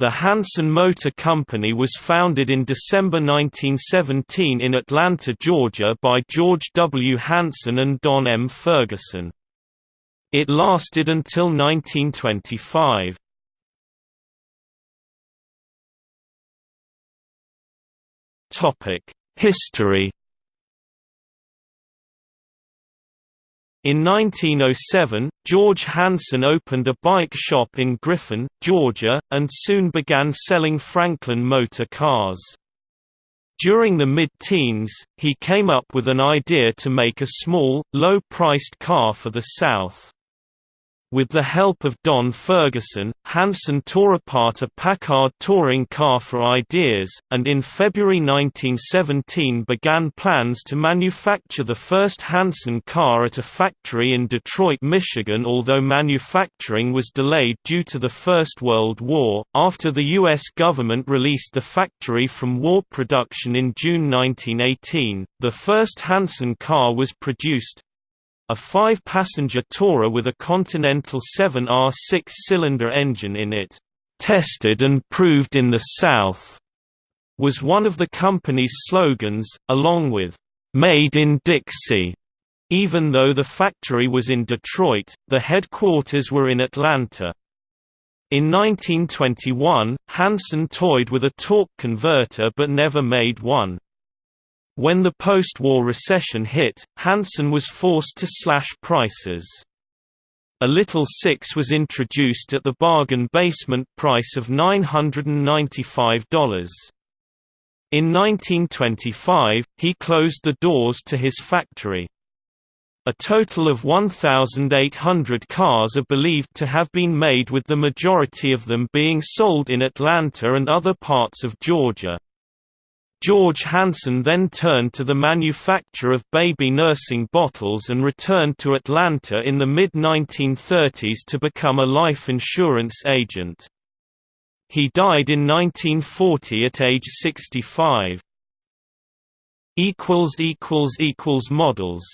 The Hanson Motor Company was founded in December 1917 in Atlanta, Georgia by George W. Hanson and Don M. Ferguson. It lasted until 1925. History In 1907, George Hanson opened a bike shop in Griffin, Georgia, and soon began selling Franklin motor cars. During the mid-teens, he came up with an idea to make a small, low-priced car for the South. With the help of Don Ferguson, Hanson tore apart a Packard touring car for ideas, and in February 1917 began plans to manufacture the first Hanson car at a factory in Detroit, Michigan although manufacturing was delayed due to the First World War. After the U.S. government released the factory from war production in June 1918, the first Hanson car was produced, a five-passenger tourer with a Continental 7R six-cylinder engine in it, "'tested and proved in the South' was one of the company's slogans, along with, "'Made in Dixie' Even though the factory was in Detroit, the headquarters were in Atlanta. In 1921, Hanson toyed with a torque converter but never made one. When the post-war recession hit, Hanson was forced to slash prices. A Little Six was introduced at the bargain basement price of $995. In 1925, he closed the doors to his factory. A total of 1,800 cars are believed to have been made with the majority of them being sold in Atlanta and other parts of Georgia. George Hanson then turned to the manufacture of baby nursing bottles and returned to Atlanta in the mid-1930s to become a life insurance agent. He died in 1940 at age 65. Models